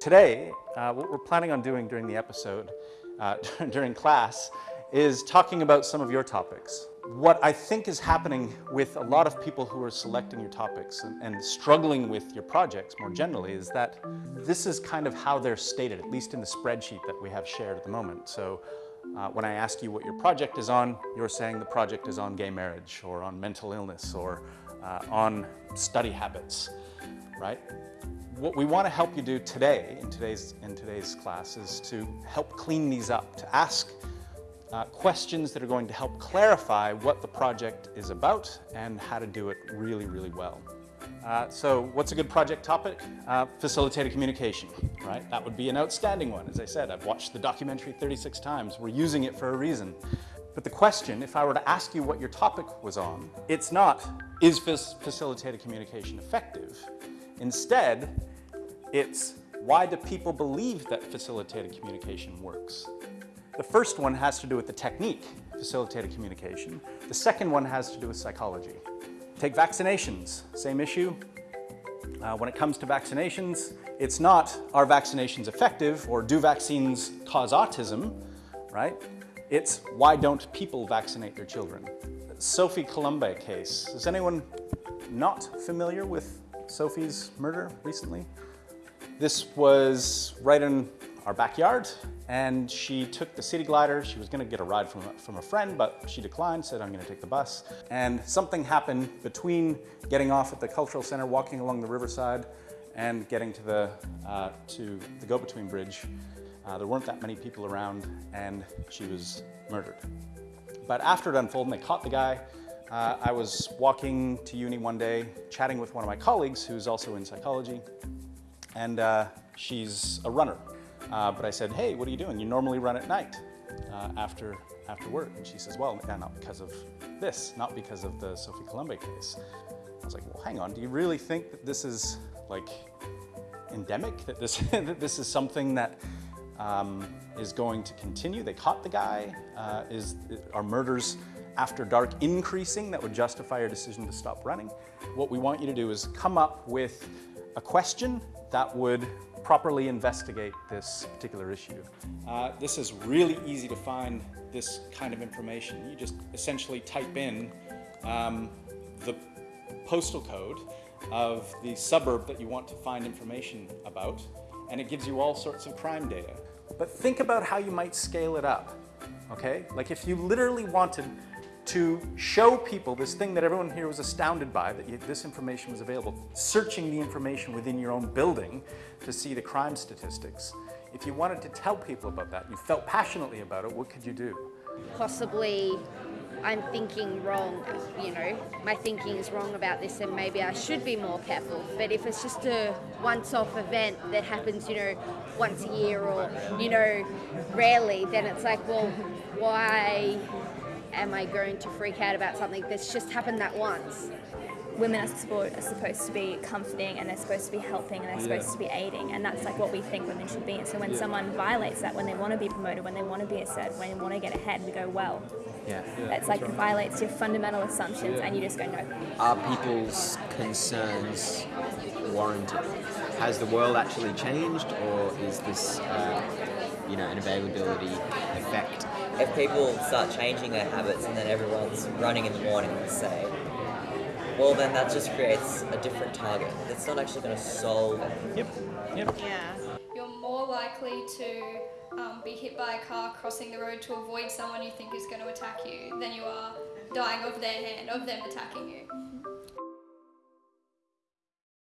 Today, uh, what we're planning on doing during the episode, uh, during class, is talking about some of your topics. What I think is happening with a lot of people who are selecting your topics and, and struggling with your projects more generally is that this is kind of how they're stated, at least in the spreadsheet that we have shared at the moment. So uh, when I ask you what your project is on, you're saying the project is on gay marriage or on mental illness or uh, on study habits, right? what we want to help you do today, in today's, in today's class, is to help clean these up, to ask uh, questions that are going to help clarify what the project is about and how to do it really, really well. Uh, so what's a good project topic? Uh, facilitated communication, right? That would be an outstanding one. As I said, I've watched the documentary 36 times. We're using it for a reason. But the question, if I were to ask you what your topic was on, it's not, is facilitated communication effective? Instead, it's why do people believe that facilitated communication works? The first one has to do with the technique, facilitated communication. The second one has to do with psychology. Take vaccinations, same issue. Uh, when it comes to vaccinations, it's not are vaccinations effective or do vaccines cause autism, right? It's why don't people vaccinate their children? Sophie Collombet case. Is anyone not familiar with Sophie's murder recently? This was right in our backyard and she took the city glider. She was gonna get a ride from, from a friend, but she declined, said, I'm gonna take the bus. And something happened between getting off at the cultural center, walking along the riverside, and getting to the, uh, to the go-between bridge. Uh, there weren't that many people around and she was murdered. But after it unfolded, and they caught the guy. Uh, I was walking to uni one day, chatting with one of my colleagues who's also in psychology, and uh, she's a runner. Uh, but I said, hey, what are you doing? You normally run at night uh, after, after work. And she says, well, yeah, not because of this, not because of the Sophie Collombet case. I was like, well, hang on, do you really think that this is like endemic, that this, that this is something that um, is going to continue? They caught the guy. Uh, is, are murders after dark increasing that would justify your decision to stop running? What we want you to do is come up with a question that would properly investigate this particular issue. Uh, this is really easy to find this kind of information. You just essentially type in um, the postal code of the suburb that you want to find information about, and it gives you all sorts of crime data. But think about how you might scale it up, okay? Like if you literally wanted to show people this thing that everyone here was astounded by, that this information was available, searching the information within your own building to see the crime statistics. If you wanted to tell people about that, you felt passionately about it, what could you do? Possibly I'm thinking wrong, you know, my thinking is wrong about this and maybe I should be more careful. But if it's just a once-off event that happens, you know, once a year or, you know, rarely, then it's like, well, why am I going to freak out about something that's just happened that once? Women as sport are supposed to be comforting and they're supposed to be helping and they're supposed yeah. to be aiding and that's like what we think women should be and so when yeah. someone violates that when they want to be promoted when they want to be assertive when they want to get ahead we go well yeah, yeah that's like right. violates your fundamental assumptions and you just go no are people's concerns warranted has the world actually changed or is this uh, you know an availability effect if people start changing their habits and then everyone's running in the morning, let's say, well then that just creates a different target. It's not actually going to solve. Yep. Yep. Yeah. You're more likely to um, be hit by a car crossing the road to avoid someone you think is going to attack you than you are dying of their hand, of them attacking you.